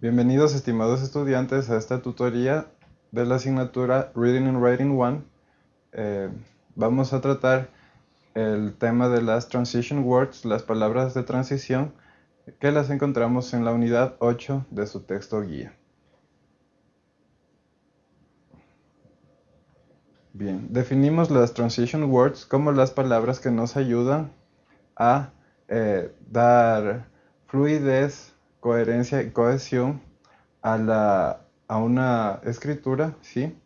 Bienvenidos estimados estudiantes a esta tutoría de la asignatura Reading and Writing 1. Eh, vamos a tratar el tema de las transition words, las palabras de transición, que las encontramos en la unidad 8 de su texto guía. Bien, definimos las transition words como las palabras que nos ayudan a eh, dar fluidez, coherencia y cohesión a, la, a una escritura, ¿sí?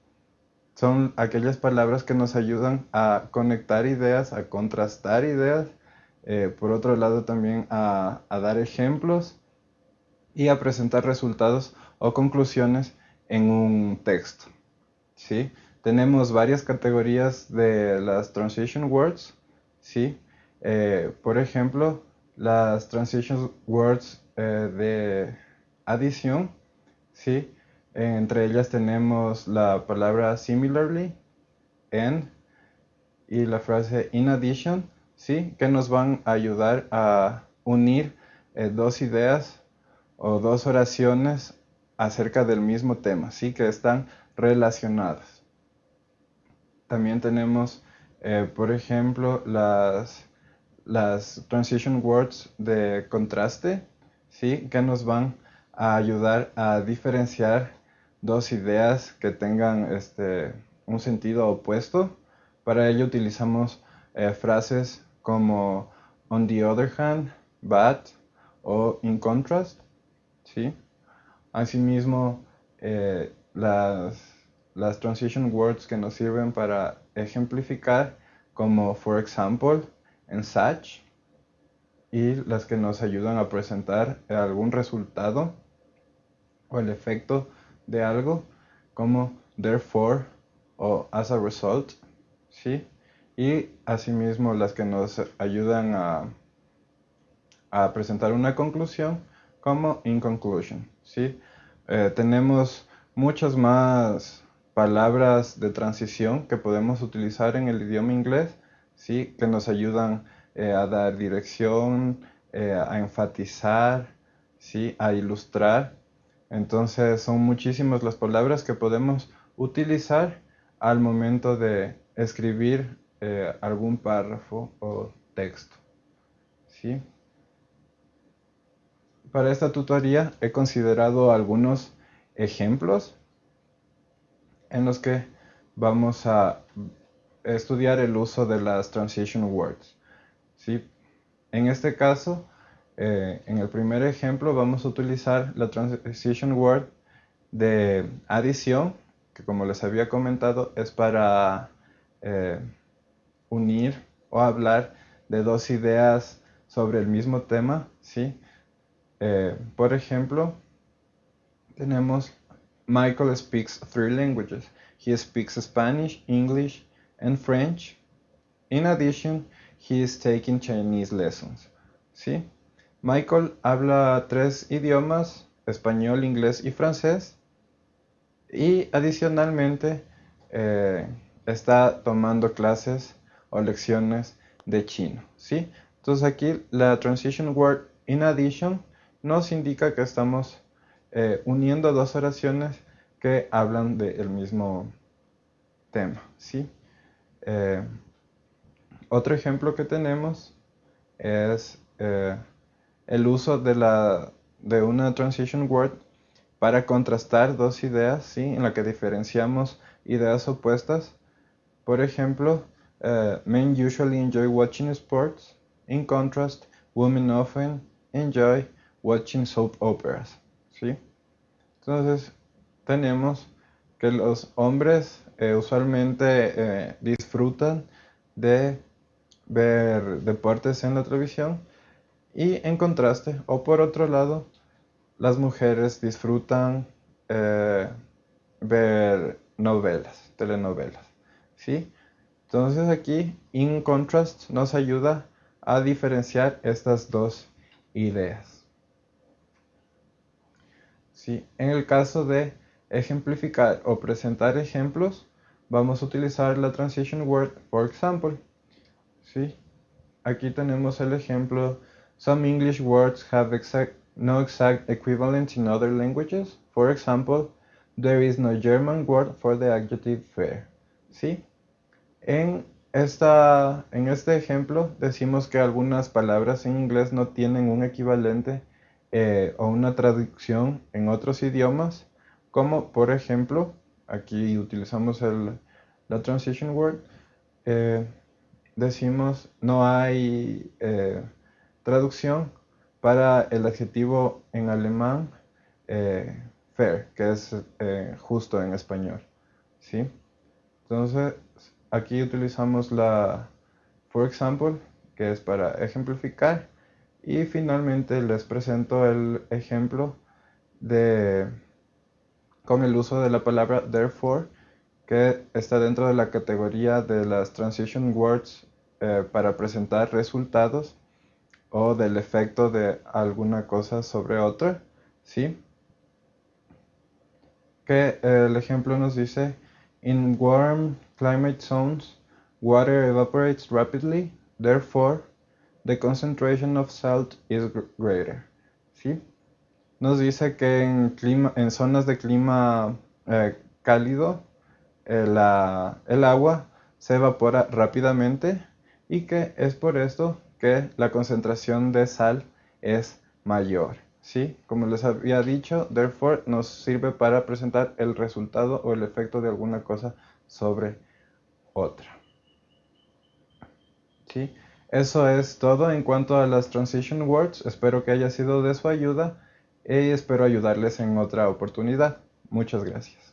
Son aquellas palabras que nos ayudan a conectar ideas, a contrastar ideas, eh, por otro lado también a, a dar ejemplos y a presentar resultados o conclusiones en un texto, ¿sí? Tenemos varias categorías de las transition words, ¿sí? Eh, por ejemplo, las transition words eh, de adición, ¿sí? Entre ellas tenemos la palabra similarly, and y la frase in addition, ¿sí? Que nos van a ayudar a unir eh, dos ideas o dos oraciones acerca del mismo tema, ¿sí? Que están relacionadas. También tenemos, por ejemplo, las las transition words de contraste, ¿sí? que nos van a ayudar a diferenciar dos ideas que tengan este, un sentido opuesto. Para ello utilizamos eh, frases como on the other hand, but o in contrast. ¿sí? Asimismo, eh, las, las transition words que nos sirven para ejemplificar como for example, en Sach y las que nos ayudan a presentar algún resultado o el efecto de algo como therefore o as a result, ¿sí? Y asimismo las que nos ayudan a, a presentar una conclusión como in conclusion, ¿sí? Eh, tenemos muchas más palabras de transición que podemos utilizar en el idioma inglés ¿sí? que nos ayudan eh, a dar dirección, eh, a enfatizar, ¿sí? a ilustrar. Entonces son muchísimas las palabras que podemos utilizar al momento de escribir eh, algún párrafo o texto. ¿sí? Para esta tutoría he considerado algunos ejemplos en los que vamos a estudiar el uso de las transition words. ¿sí? En este caso, eh, en el primer ejemplo vamos a utilizar la transition word de adición, que como les había comentado es para eh, unir o hablar de dos ideas sobre el mismo tema. ¿sí? Eh, por ejemplo, tenemos Michael speaks three languages. He speaks Spanish, English, and French. In addition, he is taking Chinese lessons. ¿Sí? Michael habla tres idiomas, español, inglés y francés. Y adicionalmente eh, está tomando clases o lecciones de chino. ¿sí? Entonces aquí la transition word in addition nos indica que estamos eh, uniendo dos oraciones que hablan del mismo tema. ¿sí? Eh, otro ejemplo que tenemos es eh, el uso de, la, de una transition word para contrastar dos ideas, ¿sí? en la que diferenciamos ideas opuestas. Por ejemplo, uh, men usually enjoy watching sports. In contrast, women often enjoy watching soap operas. ¿sí? Entonces, tenemos que los hombres eh, usualmente eh, disfrutan de ver deportes en la televisión y en contraste, o por otro lado, las mujeres disfrutan eh, ver novelas, telenovelas. ¿sí? Entonces aquí, in contrast, nos ayuda a diferenciar estas dos ideas. ¿sí? En el caso de ejemplificar o presentar ejemplos, vamos a utilizar la transition word for example. ¿sí? Aquí tenemos el ejemplo, some English words have no exact equivalent in other languages. For example, there is no German word for the adjective fair. ¿Sí? En, esta, en este ejemplo decimos que algunas palabras en inglés no tienen un equivalente eh, o una traducción en otros idiomas, como por ejemplo, aquí utilizamos el, la transition word, eh, decimos no hay eh, traducción para el adjetivo en alemán fair, que es justo en español. ¿sí? Entonces, aquí utilizamos la for example, que es para ejemplificar y finalmente les presento el ejemplo de, con el uso de la palabra therefore, que está dentro de la categoría de las transition words eh, para presentar resultados o del efecto de alguna cosa sobre otra, ¿sí? Que el ejemplo nos dice, in warm climate zones, water evaporates rapidly, therefore, the concentration of salt is greater. ¿sí? Nos dice que en, zonas de clima eh, cálido eh, el agua se evapora rápidamente y que es por esto que la concentración de sal es mayor. ¿sí? Como les había dicho, therefore nos sirve para presentar el resultado o el efecto de alguna cosa sobre otra. ¿Sí? Eso es todo en cuanto a las transition words. Espero que haya sido de su ayuda y espero ayudarles en otra oportunidad. Muchas gracias.